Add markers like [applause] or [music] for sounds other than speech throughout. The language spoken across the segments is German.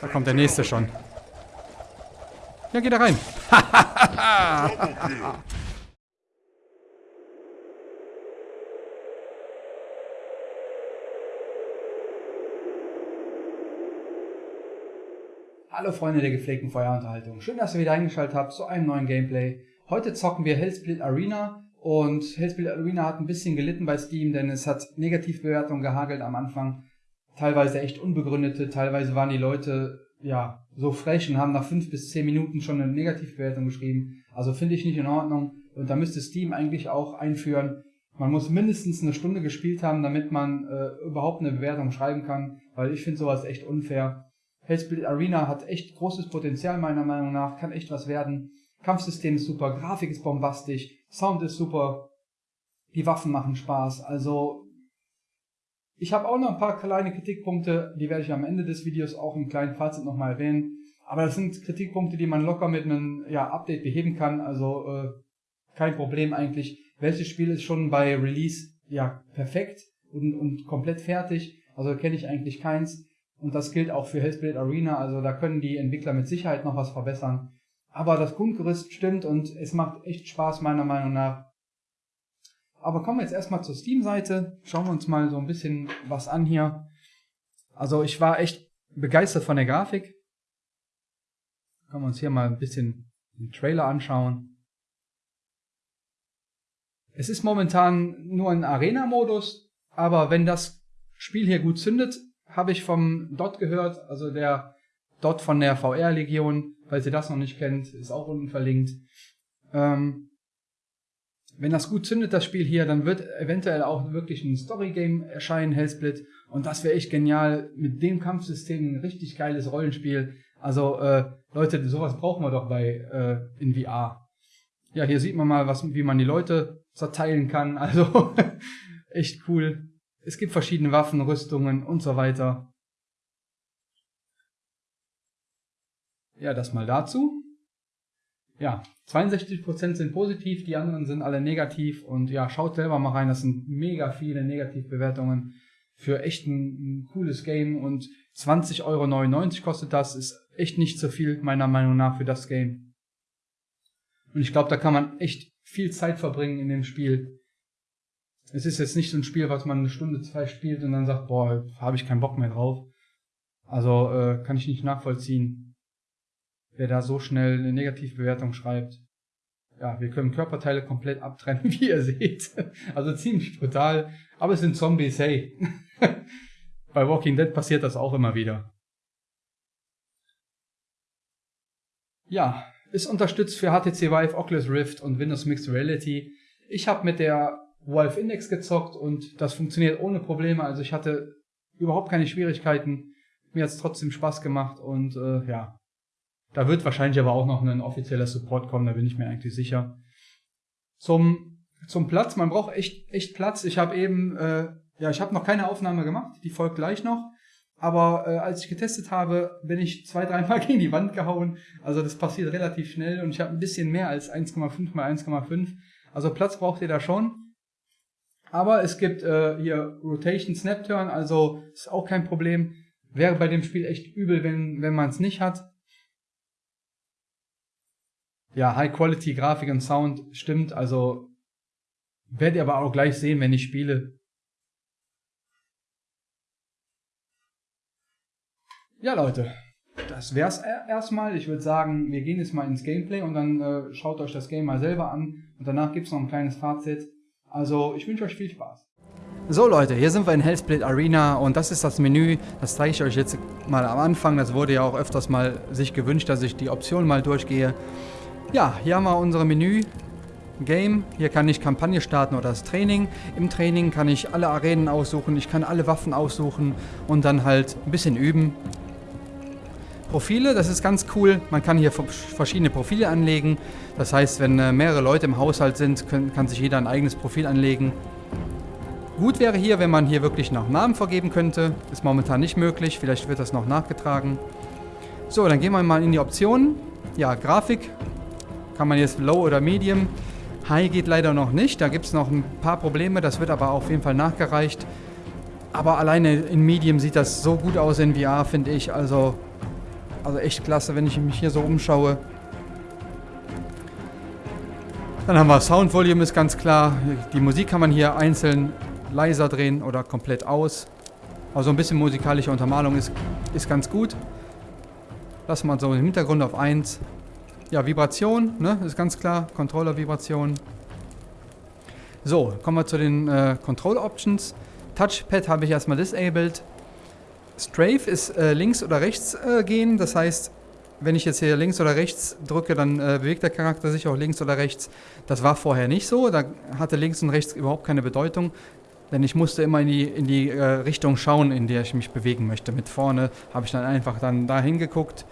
Da kommt der nächste schon. Ja, geh da rein. [laughs] Hallo Freunde der gepflegten Feuerunterhaltung. Schön, dass ihr wieder eingeschaltet habt zu einem neuen Gameplay. Heute zocken wir Hellsplit Arena und Hellsplit Arena hat ein bisschen gelitten bei Steam, denn es hat Negativbewertungen gehagelt am Anfang. Teilweise echt unbegründete, teilweise waren die Leute ja so frech und haben nach fünf bis zehn Minuten schon eine Negativbewertung geschrieben. Also finde ich nicht in Ordnung. Und da müsste Steam eigentlich auch einführen, man muss mindestens eine Stunde gespielt haben, damit man äh, überhaupt eine Bewertung schreiben kann, weil ich finde sowas echt unfair. Hellsplit Arena hat echt großes Potenzial meiner Meinung nach, kann echt was werden. Kampfsystem ist super, Grafik ist bombastisch, Sound ist super, die Waffen machen Spaß. Also ich habe auch noch ein paar kleine Kritikpunkte, die werde ich am Ende des Videos auch im kleinen Fazit nochmal erwähnen. Aber das sind Kritikpunkte, die man locker mit einem ja, Update beheben kann. Also äh, kein Problem eigentlich. Welches Spiel ist schon bei Release ja perfekt und, und komplett fertig? Also kenne ich eigentlich keins. Und das gilt auch für Hellsplit Arena, also da können die Entwickler mit Sicherheit noch was verbessern. Aber das Grundgerüst stimmt und es macht echt Spaß meiner Meinung nach. Aber kommen wir jetzt erstmal zur Steam-Seite. Schauen wir uns mal so ein bisschen was an hier. Also ich war echt begeistert von der Grafik. Können wir uns hier mal ein bisschen den Trailer anschauen. Es ist momentan nur ein Arena-Modus, aber wenn das Spiel hier gut zündet, habe ich vom Dot gehört, also der Dot von der VR-Legion, falls ihr das noch nicht kennt, ist auch unten verlinkt. Ähm, wenn das gut zündet, das Spiel hier, dann wird eventuell auch wirklich ein Story-Game erscheinen, Hellsplit. Und das wäre echt genial. Mit dem Kampfsystem ein richtig geiles Rollenspiel. Also, äh, Leute, sowas brauchen wir doch bei äh, in VR. Ja, hier sieht man mal, was, wie man die Leute zerteilen kann. [laughs] Also, echt cool. Es gibt verschiedene Waffen, Rüstungen und so weiter. Ja, das mal dazu. Ja, 62% sind positiv, die anderen sind alle negativ und ja, schaut selber mal rein, das sind mega viele Negativbewertungen für echt ein, ein cooles Game und 20,99 Euro kostet das, ist echt nicht so viel meiner Meinung nach für das Game. Und ich glaube, da kann man echt viel Zeit verbringen in dem Spiel. Es ist jetzt nicht so ein Spiel, was man eine Stunde, zwei spielt und dann sagt, boah, habe ich keinen Bock mehr drauf. Also äh, kann ich nicht nachvollziehen, wer da so schnell eine Negativbewertung schreibt. Ja, wir können Körperteile komplett abtrennen, [laughs] wie ihr seht. Also ziemlich brutal. Aber es sind Zombies, hey. [laughs] Bei Walking Dead passiert das auch immer wieder. Ja, ist unterstützt für HTC Vive, Oculus Rift und Windows Mixed Reality. Ich habe mit der Valve Index gezockt und das funktioniert ohne Probleme. Also ich hatte überhaupt keine Schwierigkeiten. Mir hat es trotzdem Spaß gemacht und äh, ja. Da wird wahrscheinlich aber auch noch ein offizieller Support kommen, da bin ich mir eigentlich sicher. Zum, zum Platz, man braucht echt, echt Platz. Ich habe eben, äh, ja, ich habe noch keine Aufnahme gemacht, die folgt gleich noch. Aber äh, als ich getestet habe, bin ich zwei, dreimal [laughs] gegen die Wand gehauen. Also das passiert relativ schnell und ich habe ein bisschen mehr als 1,5 mal 1,5. Also Platz braucht ihr da schon. Aber es gibt äh, hier Rotation Snap Turn, also ist auch kein Problem. Wäre bei dem Spiel echt übel, wenn, wenn man es nicht hat. Ja, High Quality Grafik und Sound stimmt, also werdet ihr aber auch gleich sehen, wenn ich spiele. Ja, Leute, das wär's erstmal. Ich würde sagen, wir gehen jetzt mal ins Gameplay und dann äh, schaut euch das Game mal selber an und danach gibt's noch ein kleines Fazit. Also ich wünsche euch viel Spaß. So Leute, hier sind wir in Hellsplit Arena und das ist das Menü. Das zeige ich euch jetzt mal am Anfang. Das wurde ja auch öfters mal sich gewünscht, dass ich die Optionen mal durchgehe. Ja, hier haben wir unsere Menü. Game. Hier kann ich Kampagne starten oder das Training. Im Training kann ich alle Arenen aussuchen, ich kann alle Waffen aussuchen und dann halt ein bisschen üben. Profile, das ist ganz cool. Man kann hier verschiedene Profile anlegen. Das heißt, wenn äh, mehrere Leute im Haushalt sind, kann sich jeder ein eigenes Profil anlegen. Gut wäre hier, wenn man hier wirklich nach Namen vergeben könnte. Ist momentan nicht möglich. Vielleicht wird das noch nachgetragen. So, dann gehen wir mal in die Optionen. Ja, Grafik. Kann man jetzt Low oder Medium. High geht leider noch nicht. Da gibt es noch ein paar Probleme. Das wird aber auf jeden Fall nachgereicht. Aber alleine in Medium sieht das so gut aus in VR, finde ich. Also Also echt klasse, wenn ich mich hier so umschaue. Dann haben wir Sound Volume ist ganz klar. Die Musik kann man hier einzeln leiser drehen oder komplett aus. Also ein bisschen musikalische Untermalung ist, ist ganz gut. Lassen wir so im Hintergrund auf 1. Ja, Vibration, ne, ist ganz klar. Controller-Vibration. So, kommen wir zu den äh, Control Options. Touchpad habe ich erstmal disabled. Strafe ist äh, links oder rechts äh, gehen. Das heißt, wenn ich jetzt hier links oder rechts drücke, dann äh, bewegt der Charakter sich auch links oder rechts. Das war vorher nicht so. Da hatte links und rechts überhaupt keine Bedeutung. Denn ich musste immer in die, in die äh, Richtung schauen, in der ich mich bewegen möchte. Mit vorne habe ich dann einfach dann dahin geguckt.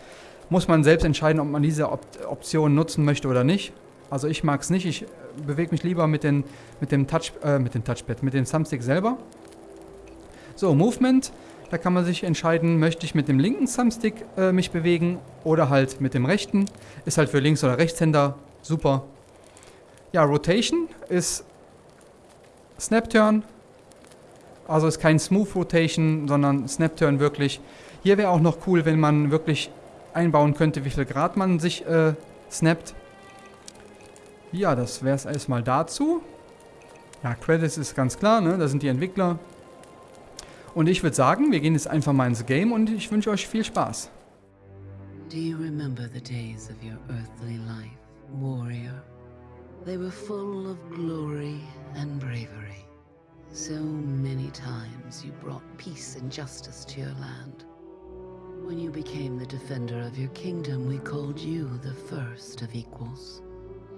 Muss man selbst entscheiden, ob man diese Op Option nutzen möchte oder nicht. Also ich mag es nicht. Ich äh, bewege mich lieber mit, den, mit, dem Touch, äh, mit dem Touchpad, mit dem Thumbstick selber. So, Movement. Da kann man sich entscheiden, möchte ich mit dem linken Thumbstick äh, mich bewegen oder halt mit dem rechten. Ist halt für Links- oder Rechtshänder super. Ja, Rotation ist Snap-Turn. Also ist kein Smooth Rotation, sondern Snap-Turn wirklich. Hier wäre auch noch cool, wenn man wirklich einbauen könnte, wie viel Grad man sich äh, snappt. Ja, das wäre es erstmal dazu. Ja, Credits ist ganz klar, ne? Da sind die Entwickler. Und ich würde sagen, wir gehen jetzt einfach mal ins Game und ich wünsche euch viel Spaß. Do you remember the days of your earthly life, warrior? They were full of glory and bravery. So many times you brought peace and justice to your land. When you became the defender of your kingdom, we called you the first of equals.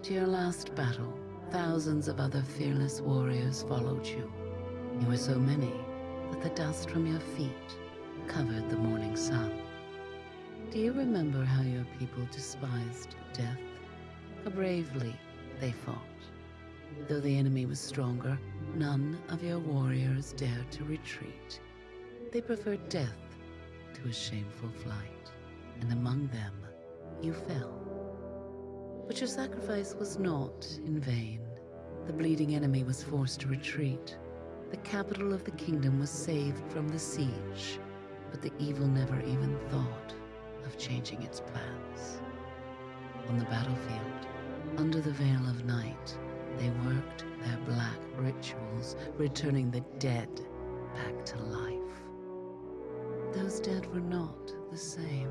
To your last battle, thousands of other fearless warriors followed you. You were so many that the dust from your feet covered the morning sun. Do you remember how your people despised death? How bravely they fought. Though the enemy was stronger, none of your warriors dared to retreat. They preferred death to a shameful flight, and among them you fell. But your sacrifice was not in vain. The bleeding enemy was forced to retreat, the capital of the kingdom was saved from the siege, but the evil never even thought of changing its plans. On the battlefield, under the veil of night, they worked their black rituals, returning the dead back to life. Those dead were not the same.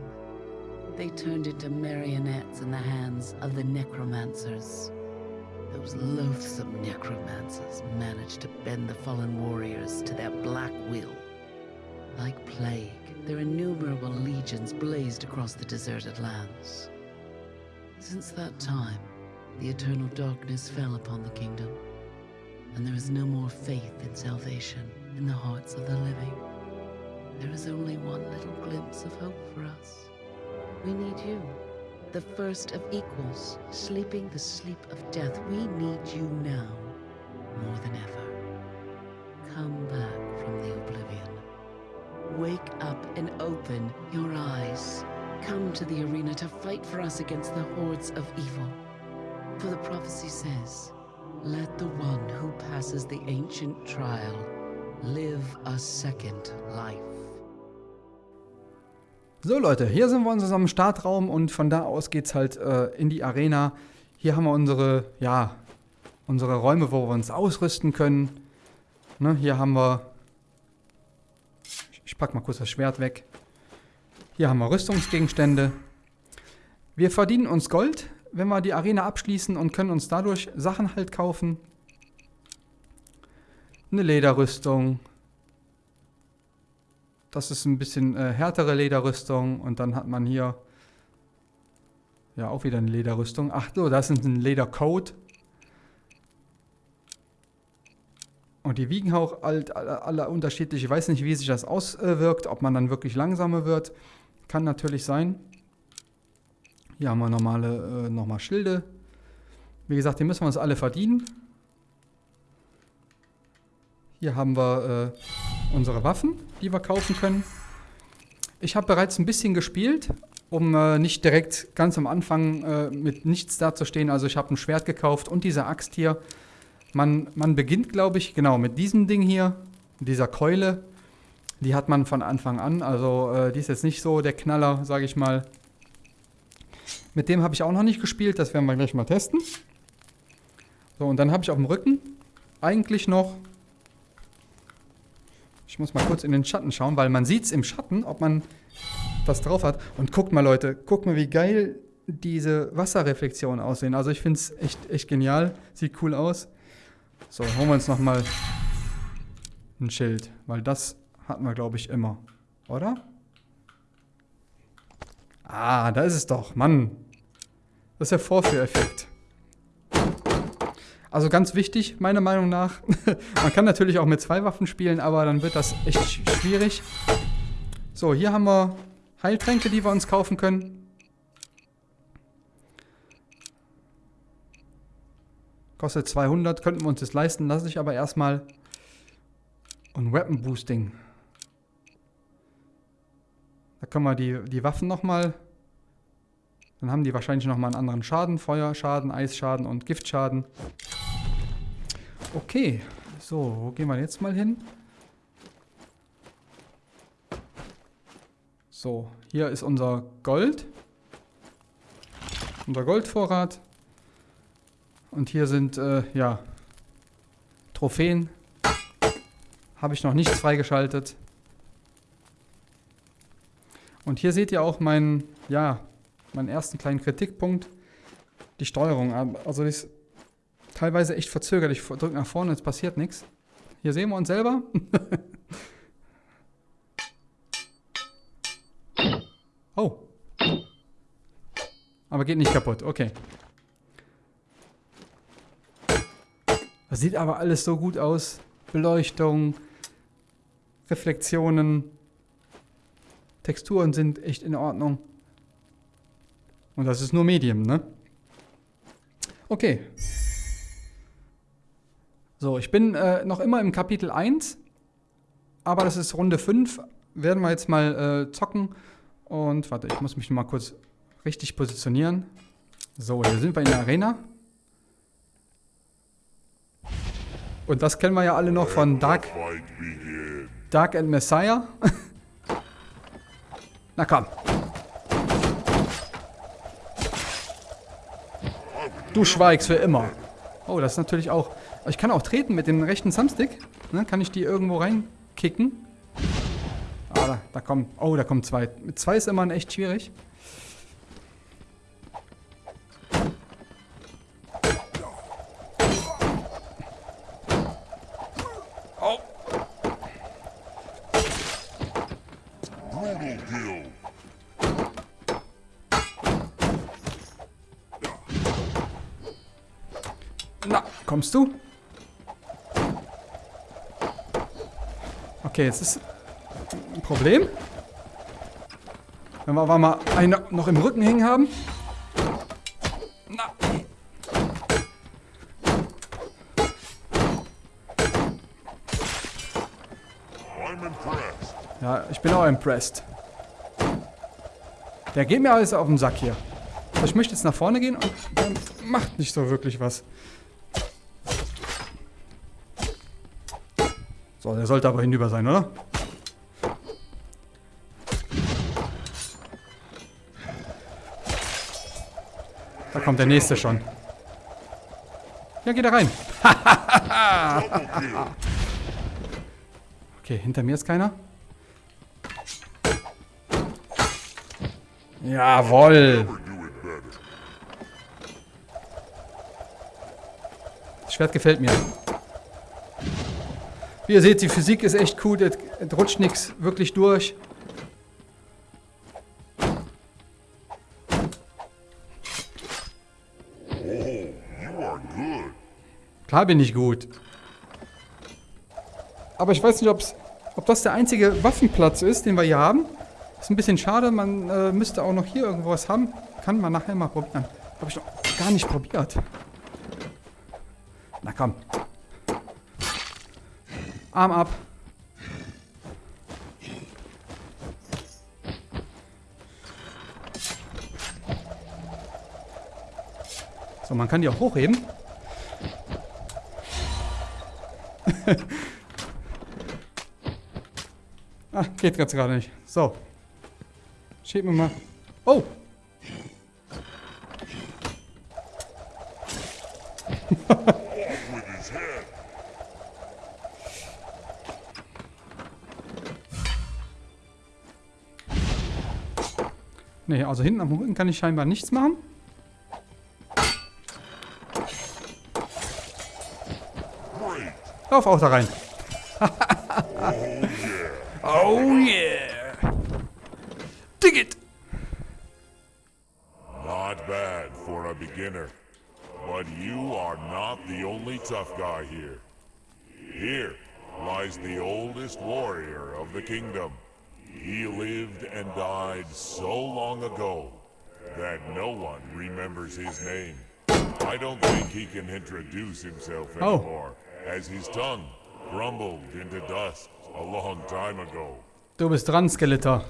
They turned into marionettes in the hands of the necromancers. Those loathsome necromancers managed to bend the fallen warriors to their black will. Like plague, their innumerable legions blazed across the deserted lands. Since that time, the eternal darkness fell upon the kingdom, and there is no more faith in salvation in the hearts of the living. There is only one little glimpse of hope for us. We need you the first of equals, sleeping the sleep of death. We need you now more than ever. Come back from the oblivion. Wake up and open your eyes. Come to the arena to fight for us against the hordes of evil. For the prophecy says, let the one who passes the ancient trial live a second life. So Leute, hier sind wir in unserem Startraum und von da aus geht es halt äh, in die Arena. Hier haben wir unsere, ja, unsere Räume, wo wir uns ausrüsten können. Ne, hier haben wir, ich packe mal kurz das Schwert weg. Hier haben wir Rüstungsgegenstände. Wir verdienen uns Gold, wenn wir die Arena abschließen und können uns dadurch Sachen halt kaufen. Eine Lederrüstung, das ist ein bisschen äh, härtere Lederrüstung und dann hat man hier ja auch wieder eine Lederrüstung. Ach so, das ist ein Ledercoat. Und die wiegen auch alle, alle unterschiedlich. Ich weiß nicht, wie sich das auswirkt, ob man dann wirklich langsamer wird. Kann natürlich sein. Hier haben wir normale, äh, nochmal Schilde. Wie gesagt, die müssen wir uns alle verdienen. Hier haben wir äh, unsere Waffen, die wir kaufen können. Ich habe bereits ein bisschen gespielt, um äh, nicht direkt ganz am Anfang äh, mit nichts dazustehen. Also ich habe ein Schwert gekauft und diese Axt hier. Man, man beginnt, glaube ich, genau mit diesem Ding hier, dieser Keule. Die hat man von Anfang an. Also äh, die ist jetzt nicht so der Knaller, sage ich mal. Mit dem habe ich auch noch nicht gespielt. Das werden wir gleich mal testen. So, und dann habe ich auf dem Rücken eigentlich noch... Ich muss mal kurz in den Schatten schauen, weil man sieht es im Schatten, ob man was drauf hat. Und guckt mal, Leute, guckt mal, wie geil diese Wasserreflexionen aussehen. Also ich finde es echt, echt genial. Sieht cool aus. So, holen wir uns nochmal ein Schild, weil das hatten wir, glaube ich, immer. Oder? Ah, da ist es doch. Mann. Das ist der Vorführeffekt. Also ganz wichtig, meiner Meinung nach. [laughs] Man kann natürlich auch mit zwei Waffen spielen, aber dann wird das echt schwierig. So, hier haben wir Heiltränke, die wir uns kaufen können. Kostet 200, könnten wir uns das leisten. Lasse ich aber erstmal ein Weapon Boosting. Da können wir die, die Waffen nochmal... Dann haben die wahrscheinlich nochmal einen anderen Schaden. Feuerschaden, Eisschaden und Giftschaden. Okay, so, wo gehen wir jetzt mal hin? So, hier ist unser Gold. Unser Goldvorrat. Und hier sind, äh, ja, Trophäen. Habe ich noch nichts freigeschaltet. Und hier seht ihr auch meinen, ja, meinen ersten kleinen Kritikpunkt. Die Steuerung. Also ist teilweise echt verzögert. Ich drücke nach vorne, es passiert nichts. Hier sehen wir uns selber. [laughs] oh. Aber geht nicht kaputt, okay. Das sieht aber alles so gut aus. Beleuchtung, Reflexionen, Texturen sind echt in Ordnung. Und das ist nur Medium, ne? Okay. So, ich bin äh, noch immer im Kapitel 1, aber das ist Runde 5. Werden wir jetzt mal äh, zocken. Und warte, ich muss mich mal kurz richtig positionieren. So, hier sind wir in der Arena. Und das kennen wir ja alle noch von Dark, Dark and Messiah. [laughs] Na komm. Du schweigst für immer. Oh, das ist natürlich auch... Ich kann auch treten mit dem rechten Thumbstick. Ne, kann ich die irgendwo reinkicken. Ah, da, da kommt... Oh, da kommen zwei. Mit zwei ist immer echt schwierig. Na, kommst du? Okay, jetzt ist ein Problem. Wenn wir aber mal einen noch im Rücken hängen haben. Na. Ja, ich bin auch impressed. Der geht mir alles auf den Sack hier. Ich möchte jetzt nach vorne gehen und macht nicht so wirklich was. So, der sollte aber hinüber sein, oder? Da kommt der nächste schon. Ja, geh da rein. [laughs] okay, hinter mir ist keiner. Jawoll. Das Schwert gefällt mir. Wie ihr seht, die Physik ist echt cool, es rutscht nichts wirklich durch. Klar bin ich gut. Aber ich weiß nicht, ob's, ob das der einzige Waffenplatz ist, den wir hier haben. Ist ein bisschen schade, man äh, müsste auch noch hier irgendwo was haben. Kann man nachher mal probieren. Habe ich noch gar nicht probiert. Na komm. Arm ab. So, man kann die auch hochheben. [laughs] Ah, geht jetzt gerade nicht. So. Schieb mir mal. Oh! Nee, also hinten am Rücken kann ich scheinbar nichts machen. Lauf auch da rein. [laughs] oh yeah. Dig it. Not bad for a beginner. But you are not the only tough guy here. Here lies the oldest warrior of the kingdom. He lived and died so long ago that no one remembers his name. I don't think he can introduce himself Oh. anymore, as his tongue crumbled into dust a long time ago. Du bist dran, Skeletor.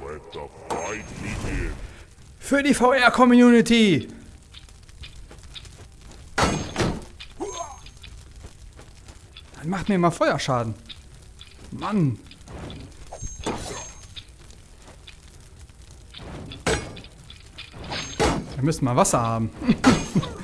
Let the fight begin. Für die VR-Community. Dann macht mir mal Feuerschaden. Mann. Wir müssen mal Wasser haben. [laughs]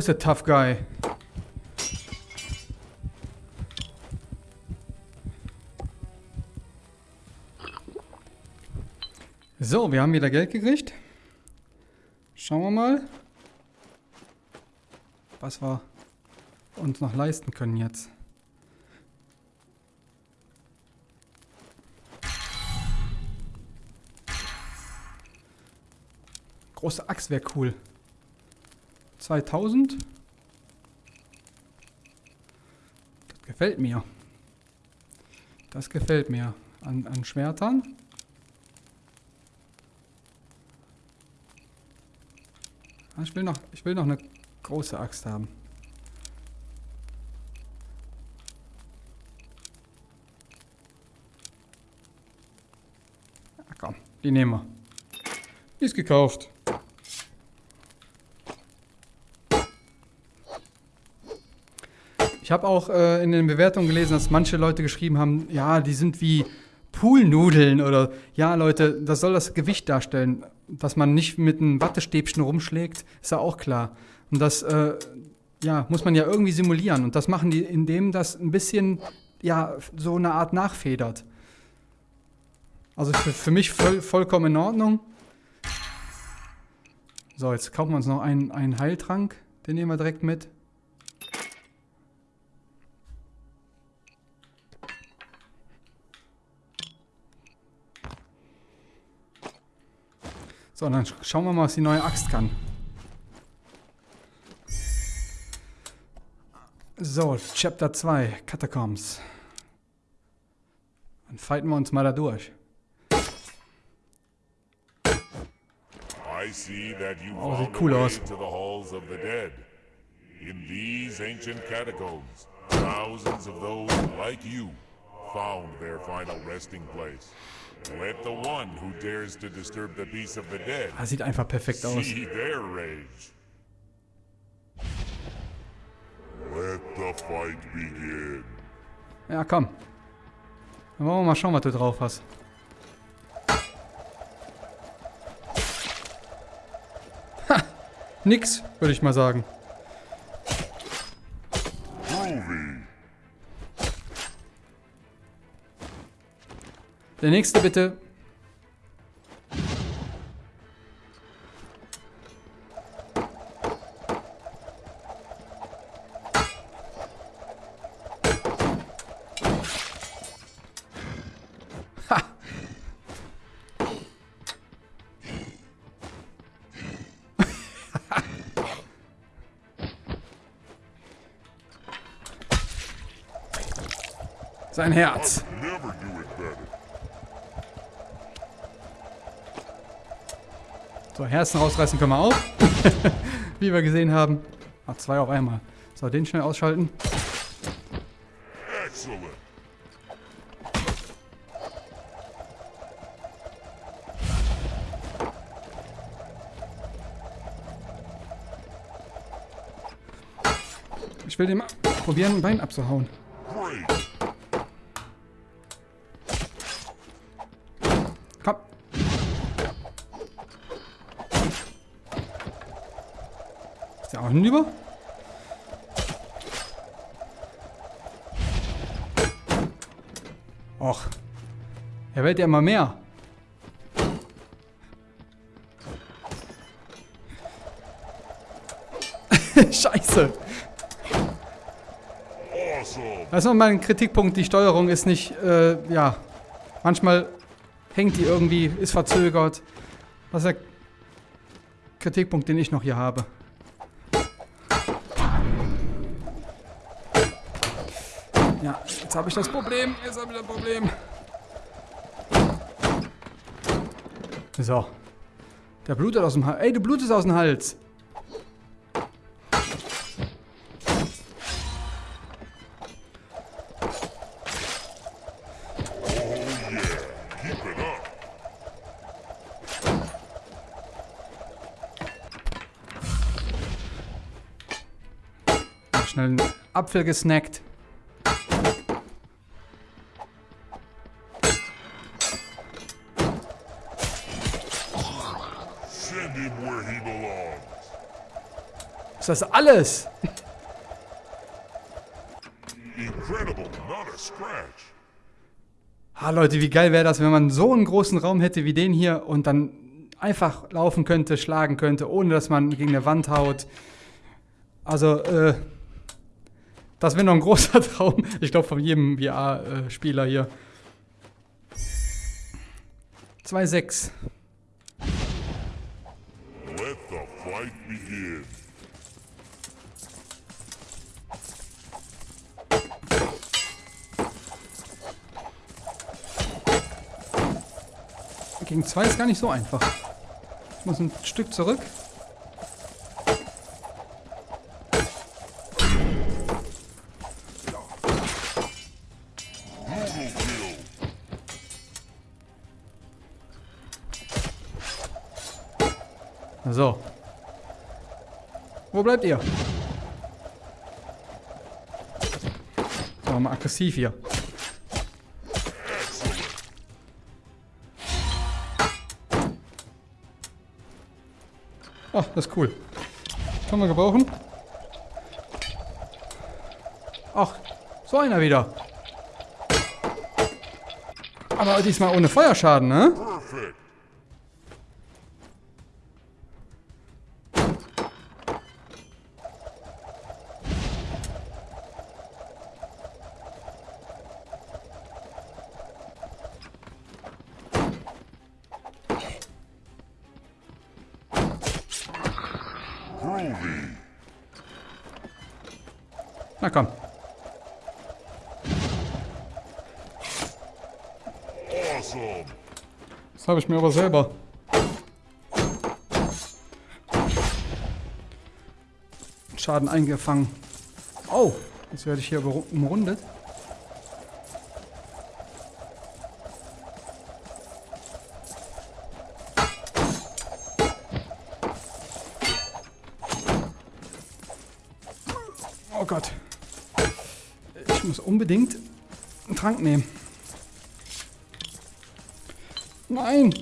Ist der Tough Guy? So, wir haben wieder Geld gekriegt. Schauen wir mal, was wir uns noch leisten können jetzt. Große Axt wäre cool. 2000. Das gefällt mir. Das gefällt mir. An, an Schwertern. Ah, Ich will, noch, ich will noch eine große Axt haben. Ja, komm, die nehmen wir. Die ist gekauft. Ich habe auch äh, in den Bewertungen gelesen, dass manche Leute geschrieben haben, ja, die sind wie Poolnudeln oder ja, Leute, das soll das Gewicht darstellen. Dass man nicht mit einem Wattestäbchen rumschlägt, ist ja auch klar. Und das äh, ja, muss man ja irgendwie simulieren. Und das machen die, indem das ein bisschen ja, so eine Art nachfedert. Also für, für mich voll, vollkommen in Ordnung. So, jetzt kaufen wir uns noch einen, einen Heiltrank. Den nehmen wir direkt mit. So, dann sch- schauen wir mal, was die neue Axt kann. So, Chapter 2, Catacombs. Dann fighten wir uns mal da durch. I see that you Oh, sieht cool aus. to the halls of the dead. In these ancient catacombs, thousands of those like you found their final resting place. Let the one who dares to disturb the peace of the dead Ah, sieht einfach perfekt aus. see their rage. Let the fight begin. Ja, komm. Dann wollen wir mal schauen, was du drauf hast. Ha! Nix, würde ich mal sagen. Der nächste bitte. [laughs] Sein Herz. Never do it better. So, Herzen rausreißen können wir auch. [laughs] Wie wir gesehen haben. Ach, zwei auf einmal. So, den schnell ausschalten. Ich will dem probieren, ein Bein abzuhauen. Auch hinüber? Och. Er wird ja immer mehr. [laughs] Scheiße. Das ist noch mal ein Kritikpunkt. Die Steuerung ist nicht, äh, ja. Manchmal hängt die irgendwie, ist verzögert. Das ist der Kritikpunkt, den ich noch hier habe. Ja, jetzt habe ich das Problem. Jetzt habe ich das Problem. So. Der blutet aus dem Hals. Ey, du blutest aus dem Hals. Schnell einen Apfel gesnackt. Ist das alles? Incredible, not a scratch. Ah, Leute, wie geil wäre das, wenn man so einen großen Raum hätte wie den hier und dann einfach laufen könnte, schlagen könnte, ohne dass man gegen eine Wand haut. Also, äh, das wäre noch ein großer [laughs] Traum. Ich glaube, von jedem VR-Spieler hier. 2,6. Let the fight begin. Gegen 2 ist gar nicht so einfach. Ich muss ein Stück zurück. So. Wo bleibt ihr? So, mal aggressiv hier. Ach, das ist cool. Können wir gebrauchen? Ach, so einer wieder. Aber diesmal ohne Feuerschaden, ne? Perfect. Habe ich mir aber selber. Schaden eingefangen. Oh, jetzt werde ich hier umrundet. Oh Gott. Ich muss unbedingt einen Trank nehmen. Nein!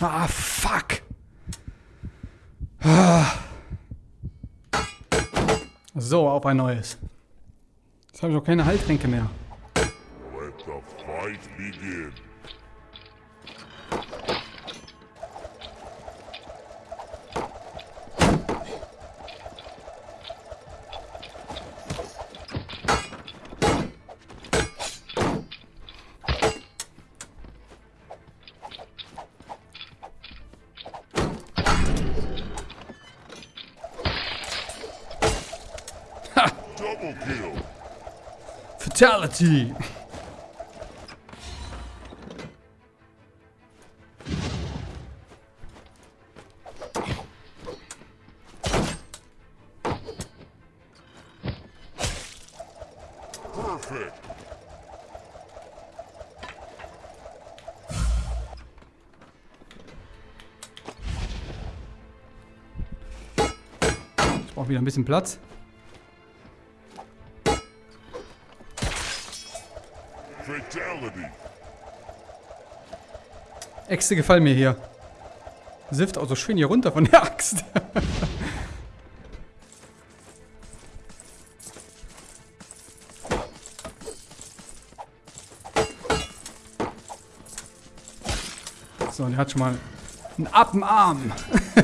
Ah, fuck! Ah. So, auf ein neues. Jetzt habe ich auch keine Heiltränke mehr. Let the fight begin. Fatality! Wieder ein bisschen Platz. Äxte gefallen mir hier. Sift auch so schön hier runter von der Axt. [laughs] so, und er hat schon mal einen Appenarm. [laughs]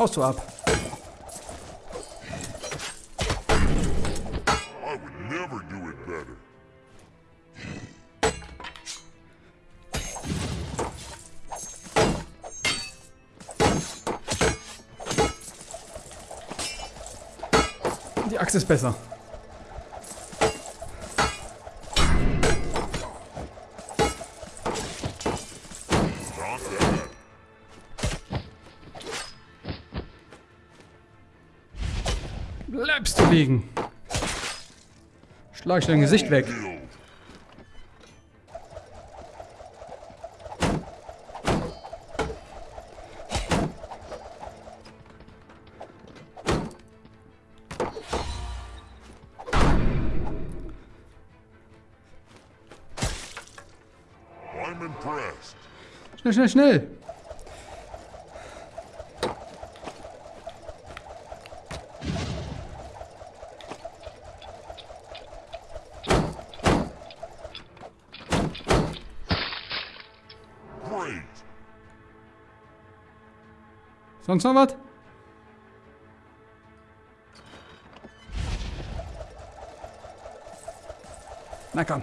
Haust du ab. Axt ist besser. Bleibst du liegen. Schlag ich dein Gesicht weg. Schnell, schnell. Sonst noch was? Na komm.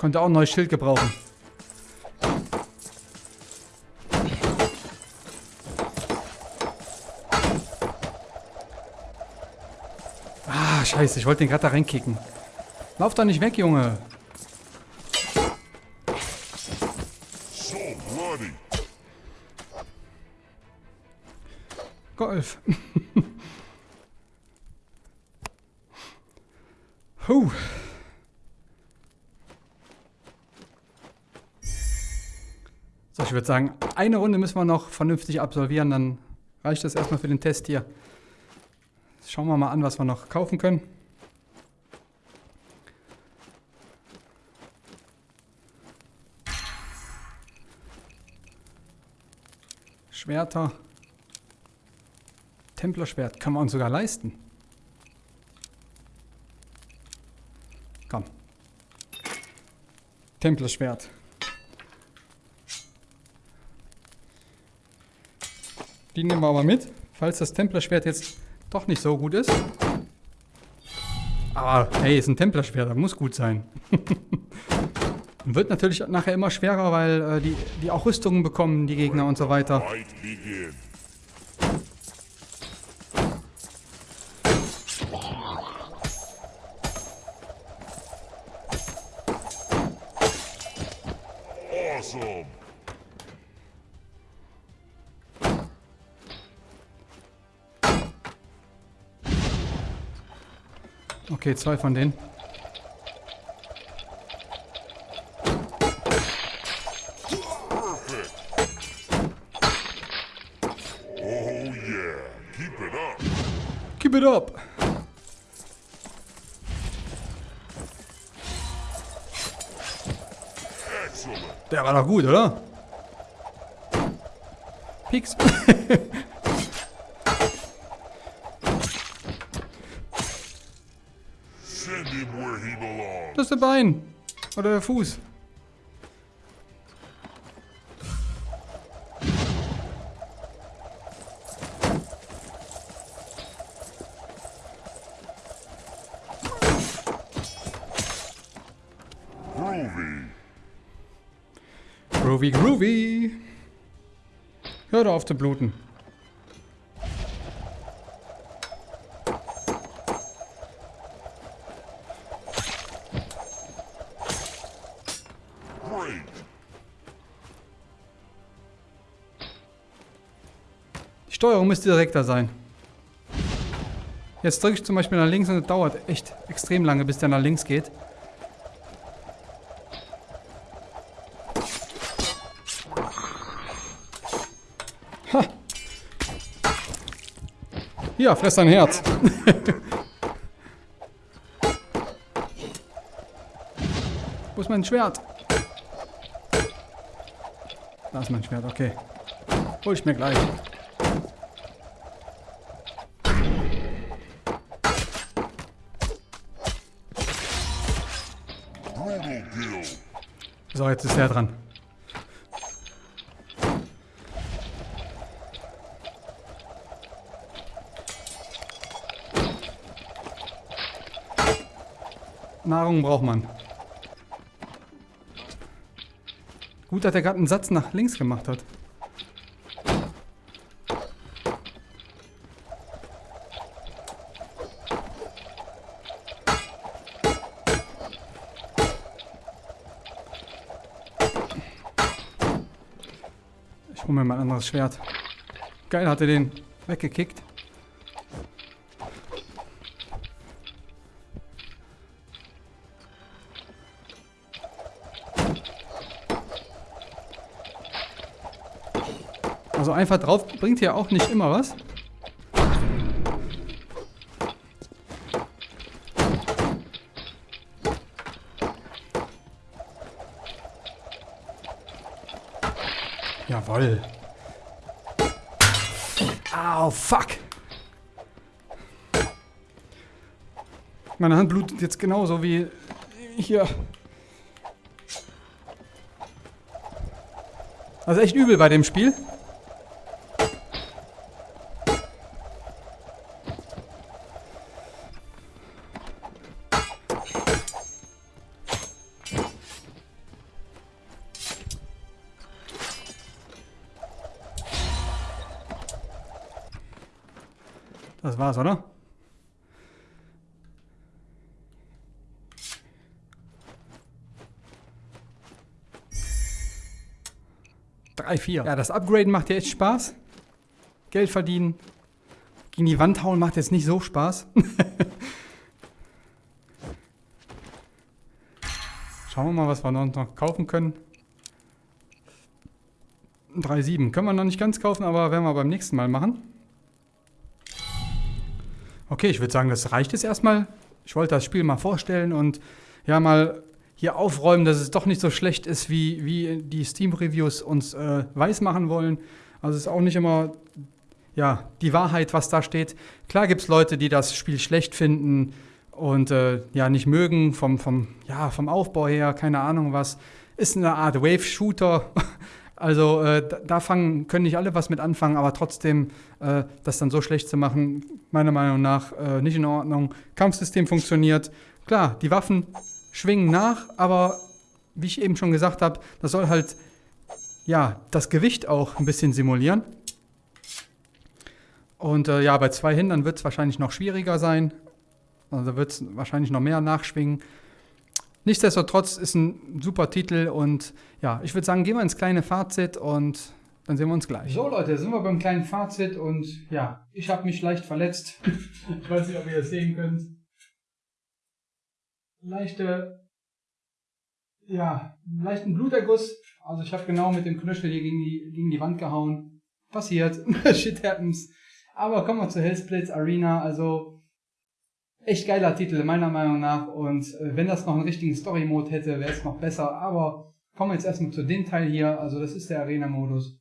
Konnte auch ein neues Schild gebrauchen. Ah, scheiße, ich wollte den gerade da reinkicken. Lauf da nicht weg, Junge. Golf. [laughs] Huh. So, ich würde sagen, eine Runde müssen wir noch vernünftig absolvieren, dann reicht das erstmal für den Test hier. Schauen wir mal an, was wir noch kaufen können. Schwerter. Templerschwert können wir uns sogar leisten. Komm. Templerschwert. Die nehmen wir aber mit, falls das Templerschwert jetzt doch nicht so gut ist. Aber hey, ist ein Templerschwert, das muss gut sein. [laughs] Wird natürlich nachher immer schwerer, weil äh, die, die auch Rüstungen bekommen, die Gegner und so weiter. Okay, zwei von denen. Keep it up. Der war doch gut, oder? Pix. [laughs] Bein. Oder der Fuß. Groovy, groovy. Hör auf zu bluten. Steuerung müsste direkter sein. Jetzt drücke ich zum Beispiel nach links und es dauert echt extrem lange, bis der nach links geht. Ha! Hier, fress dein Herz. [laughs] Wo ist mein Schwert? Da ist mein Schwert, okay. Hol ich mir gleich. So, jetzt ist er dran. Nahrung braucht man. Gut, dass er gerade einen Satz nach links gemacht hat. Ich hole mir mal ein anderes Schwert. Geil, hat er den weggekickt. Also einfach drauf bringt hier auch nicht immer was. Jawoll. Au, fuck. Meine Hand blutet jetzt genauso wie hier. Also echt übel bei dem Spiel. War's, oder? Drei, vier. Ja, das Upgraden macht ja echt Spaß. Geld verdienen. Gegen die Wand hauen macht jetzt nicht so Spaß. [laughs] Schauen wir mal, was wir noch kaufen können. 3,7. Können wir noch nicht ganz kaufen, aber werden wir beim nächsten Mal machen. Okay, ich würde sagen, das reicht jetzt erstmal. Ich wollte das Spiel mal vorstellen und ja mal hier aufräumen, dass es doch nicht so schlecht ist, wie, wie die Steam-Reviews uns äh, weismachen wollen. Also es ist auch nicht immer ja, die Wahrheit, was da steht. Klar gibt es Leute, die das Spiel schlecht finden und äh, ja nicht mögen vom, vom, ja, vom Aufbau her, keine Ahnung was. Ist eine Art Wave-Shooter. Also äh, da, fangen, können nicht alle was mit anfangen, aber trotzdem äh, das dann so schlecht zu machen, meiner Meinung nach äh, nicht in Ordnung. Kampfsystem funktioniert. Klar, die Waffen schwingen nach, aber wie ich eben schon gesagt habe, das soll halt ja das Gewicht auch ein bisschen simulieren. Und äh, ja, bei zwei Hindern wird es wahrscheinlich noch schwieriger sein. Also wird es wahrscheinlich noch mehr nachschwingen. Nichtsdestotrotz ist ein super Titel und ja, ich würde sagen, gehen wir ins kleine Fazit und dann sehen wir uns gleich. So Leute, sind wir beim kleinen Fazit und ja, ich habe mich leicht verletzt. [laughs] ich weiß nicht, ob ihr das sehen könnt. Leichte, ja, leichten Bluterguss. Also ich habe genau mit dem Knöchel hier gegen die, gegen die Wand gehauen. Passiert. [laughs] Shit happens. Aber kommen wir zu Hellsplits Arena. Also echt geiler Titel, meiner Meinung nach. Und äh, wenn das noch einen richtigen Story-Mode hätte, wäre es noch besser. Aber kommen wir jetzt erstmal zu dem Teil hier. Also das ist der Arena-Modus.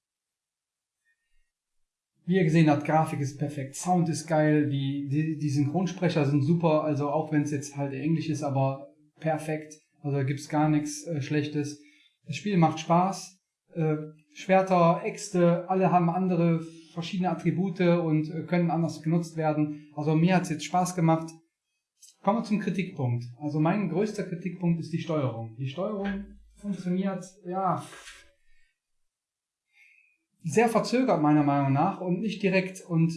Wie ihr gesehen habt, Grafik ist perfekt, Sound ist geil, die, die, die Synchronsprecher sind super, also auch wenn es jetzt halt Englisch ist, aber perfekt. Also da gibt's gar nichts äh, Schlechtes. Das Spiel macht Spaß. Äh, Schwerter, Äxte, alle haben andere verschiedene Attribute und äh, können anders genutzt werden. Also mir hat's jetzt Spaß gemacht. Kommen wir zum Kritikpunkt. Also mein größter Kritikpunkt ist die Steuerung. Die Steuerung funktioniert, ja, sehr verzögert meiner Meinung nach und nicht direkt und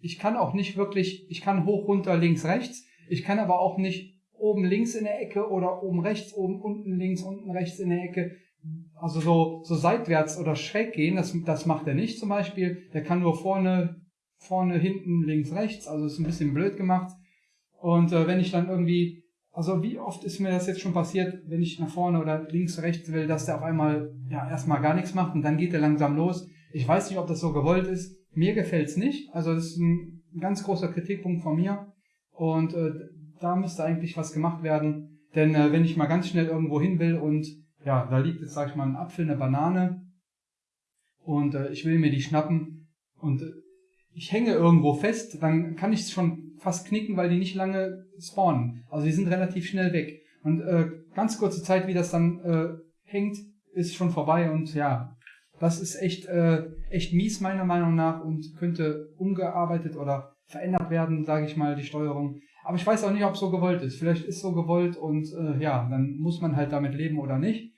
ich kann auch nicht wirklich, ich kann hoch, runter, links, rechts, ich kann aber auch nicht oben links in der Ecke oder oben rechts, oben unten links, unten rechts in der Ecke. Also so, so seitwärts oder schräg gehen, das, das macht er nicht zum Beispiel. Der kann nur vorne, vorne, hinten, links, rechts. Also ist ein bisschen blöd gemacht. Und äh, wenn ich dann irgendwie, also wie oft ist mir das jetzt schon passiert, wenn ich nach vorne oder links, rechts will, dass der auf einmal ja erstmal gar nichts macht und dann geht er langsam los. Ich weiß nicht, ob das so gewollt ist. Mir gefällt's nicht. Also das ist ein ganz großer Kritikpunkt von mir. Und äh, da müsste eigentlich was gemacht werden. Denn äh, wenn ich mal ganz schnell irgendwo hin will und ja, da liegt jetzt, sag ich mal, ein Apfel, eine Banane und äh, ich will mir die schnappen und äh, ich hänge irgendwo fest, dann kann ich es schon fast knicken, weil die nicht lange spawnen. Also die sind relativ schnell weg. Und äh, ganz kurze Zeit, wie das dann äh, hängt, ist schon vorbei und ja, das ist echt, äh, echt mies meiner Meinung nach und könnte umgearbeitet oder verändert werden, sage ich mal, die Steuerung. Aber ich weiß auch nicht, ob es so gewollt ist. Vielleicht ist so gewollt und äh, ja, dann muss man halt damit leben oder nicht.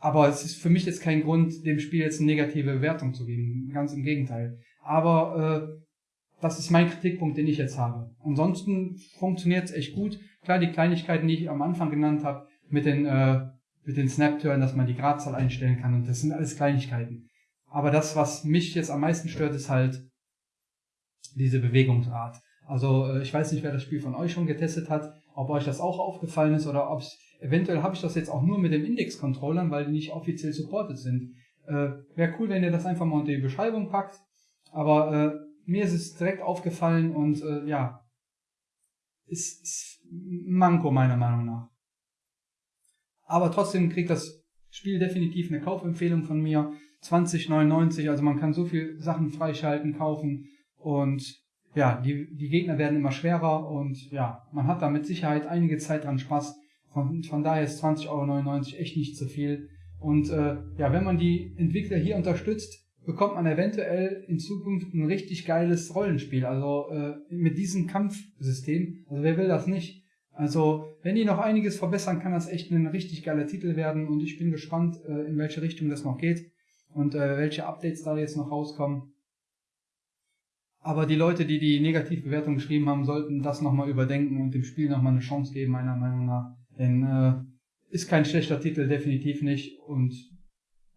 Aber es ist für mich jetzt kein Grund, dem Spiel jetzt eine negative Bewertung zu geben. Ganz im Gegenteil. Aber äh, das ist mein Kritikpunkt, den ich jetzt habe. Ansonsten funktioniert es echt gut. Klar, die Kleinigkeiten, die ich am Anfang genannt habe, mit den, äh, mit den Snap-Turn, dass man die Gradzahl einstellen kann und das sind alles Kleinigkeiten. Aber das, was mich jetzt am meisten stört, ist halt diese Bewegungsart. Also äh, ich weiß nicht, wer das Spiel von euch schon getestet hat, ob euch das auch aufgefallen ist oder ob eventuell habe ich das jetzt auch nur mit den Index-Controllern, weil die nicht offiziell supported sind. Äh, Wäre cool, wenn ihr das einfach mal unter die Beschreibung packt. Aber äh, mir ist es direkt aufgefallen und äh, ja, ist, ist Manko meiner Meinung nach. Aber trotzdem kriegt das Spiel definitiv eine Kaufempfehlung von mir. 20,99, also man kann so viel Sachen freischalten, kaufen und ja, die, die Gegner werden immer schwerer und ja, man hat da mit Sicherheit einige Zeit dran Spaß. Von, von daher ist 20,99 Euro echt nicht zu viel. Und äh, ja, wenn man die Entwickler hier unterstützt, bekommt man eventuell in Zukunft ein richtig geiles Rollenspiel. Also äh, mit diesem Kampfsystem. Also wer will das nicht? Also wenn die noch einiges verbessern, kann das echt ein richtig geiler Titel werden. Und ich bin gespannt, äh, in welche Richtung das noch geht und äh, welche Updates da jetzt noch rauskommen. Aber die Leute, die die Negativbewertung geschrieben haben, sollten das nochmal überdenken und dem Spiel nochmal eine Chance geben, meiner Meinung nach. Denn äh, ist kein schlechter Titel, definitiv nicht. Und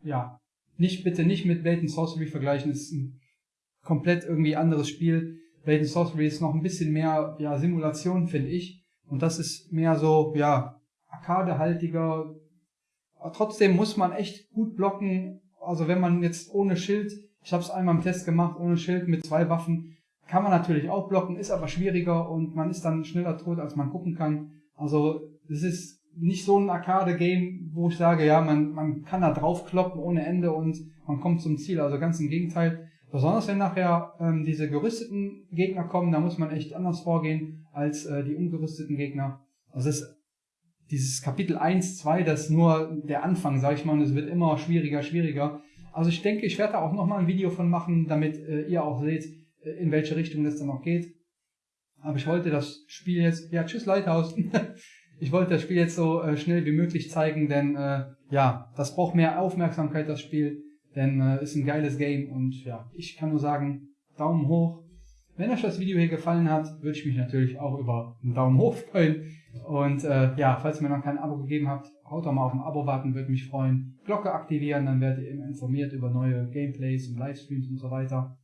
ja, nicht bitte nicht mit Blade Sorcery vergleichen, ist ein komplett irgendwie anderes Spiel. Blade Sorcery ist noch ein bisschen mehr ja, Simulation, finde ich. Und das ist mehr so, ja, arcadehaltiger. Trotzdem muss man echt gut blocken. Also wenn man jetzt ohne Schild ich habe es einmal im Test gemacht, ohne Schild, mit zwei Waffen. Kann man natürlich auch blocken, ist aber schwieriger und man ist dann schneller tot, als man gucken kann. Also es ist nicht so ein Arcade-Game, wo ich sage, ja, man, man kann da draufkloppen ohne Ende und man kommt zum Ziel. Also ganz im Gegenteil. Besonders wenn nachher ähm, diese gerüsteten Gegner kommen, da muss man echt anders vorgehen als äh, die ungerüsteten Gegner. Also es ist dieses Kapitel 1, 2, das ist nur der Anfang, sag ich mal, und es wird immer schwieriger, schwieriger. Also ich denke, ich werde da auch nochmal ein Video von machen, damit äh, ihr auch seht, äh, in welche Richtung das dann noch geht. Aber ich wollte das Spiel jetzt, ja, tschüss Lighthouse. [laughs] ich wollte das Spiel jetzt so äh, schnell wie möglich zeigen, denn äh, ja, das braucht mehr Aufmerksamkeit, das Spiel, denn äh, ist ein geiles Game und ja, ich kann nur sagen, Daumen hoch. Wenn euch das Video hier gefallen hat, würde ich mich natürlich auch über einen Daumen hoch freuen. Und äh, ja, falls ihr mir noch kein Abo gegeben habt, haut doch mal auf ein Abo warten, würde mich freuen. Glocke aktivieren, dann werdet ihr immer informiert über neue Gameplays und Livestreams und so weiter.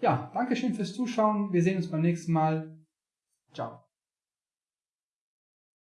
Ja, Dankeschön fürs Zuschauen. Wir sehen uns beim nächsten Mal. Ciao.